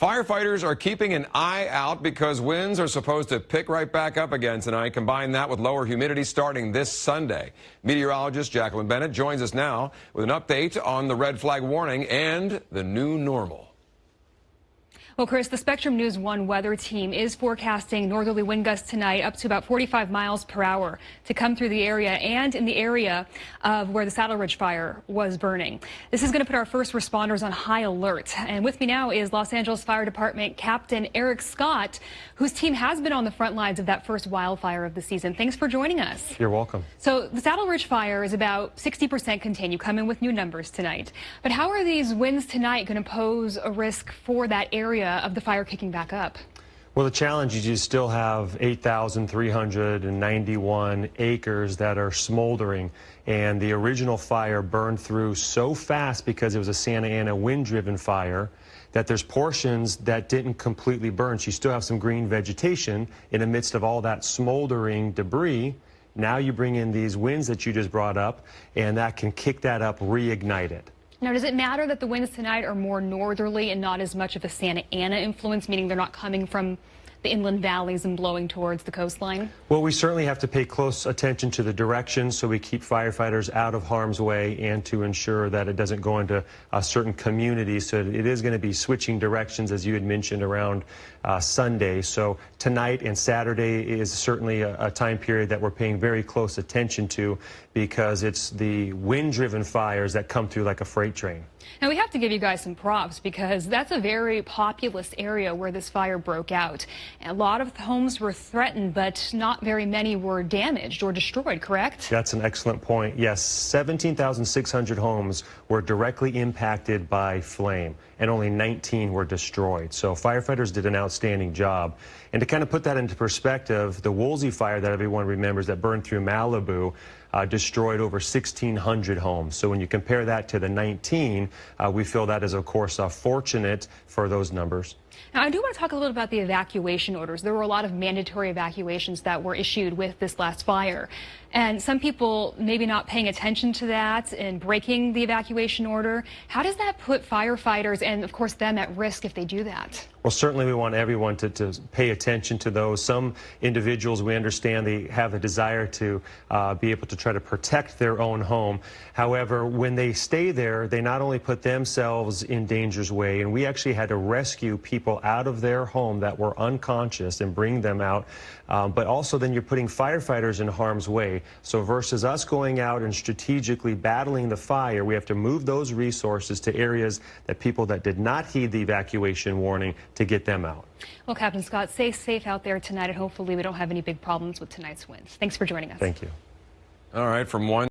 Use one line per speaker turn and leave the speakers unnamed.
Firefighters are keeping an eye out because winds are supposed to pick right back up again tonight. Combine that with lower humidity starting this Sunday. Meteorologist Jacqueline Bennett joins us now with an update on the red flag warning and the new normal.
Well, Chris, the Spectrum News 1 weather team is forecasting northerly wind gusts tonight up to about 45 miles per hour to come through the area and in the area of where the Saddle Ridge fire was burning. This is going to put our first responders on high alert. And with me now is Los Angeles Fire Department Captain Eric Scott, whose team has been on the front lines of that first wildfire of the season. Thanks for joining us.
You're welcome.
So the Saddle Ridge fire is about 60% contained. You come in with new numbers tonight. But how are these winds tonight going to pose a risk for that area Uh, of the fire kicking back up?
Well, the challenge is you still have 8,391 acres that are smoldering, and the original fire burned through so fast because it was a Santa Ana wind-driven fire that there's portions that didn't completely burn. So you still have some green vegetation in the midst of all that smoldering debris. Now you bring in these winds that you just brought up, and that can kick that up, reignite it.
Now, does it matter that the winds tonight are more northerly and not as much of a Santa Ana influence, meaning they're not coming from the inland valleys and blowing towards the coastline?
Well, we certainly have to pay close attention to the direction so we keep firefighters out of harm's way and to ensure that it doesn't go into a certain communities. So it is going to be switching directions, as you had mentioned, around uh, Sunday. So tonight and Saturday is certainly a, a time period that we're paying very close attention to because it's the wind-driven fires that come through like a freight train.
Now, we have to give you guys some props because that's a very populous area where this fire broke out. A lot of homes were threatened, but not very many were damaged or destroyed, correct?
That's an excellent point. Yes, 17,600 homes were directly impacted by flame, and only 19 were destroyed. So firefighters did an outstanding job. And to kind of put that into perspective, the Woolsey fire that everyone remembers that burned through Malibu uh, destroyed over 1,600 homes. So when you compare that to the 19, uh, we feel that is, of course, uh, fortunate for those numbers.
Now, I do want to talk a little about the evacuation orders. There were a lot of mandatory evacuations that were issued with this last fire. And some people maybe not paying attention to that and breaking the evacuation order. How does that put firefighters and, of course, them at risk if they do that?
Well, certainly we want everyone to, to pay attention to those. Some individuals, we understand they have a desire to uh, be able to try to protect their own home. However, when they stay there, they not only put themselves in danger's way, and we actually had to rescue people out of their home that were unconscious and bring them out, um, but also then you're putting firefighters in harm's way. So versus us going out and strategically battling the fire, we have to move those resources to areas that people that did not heed the evacuation warning to get them out.
Well, Captain Scott, stay safe out there tonight, and hopefully we don't have any big problems with tonight's winds. Thanks for joining us.
Thank you.
All right, from one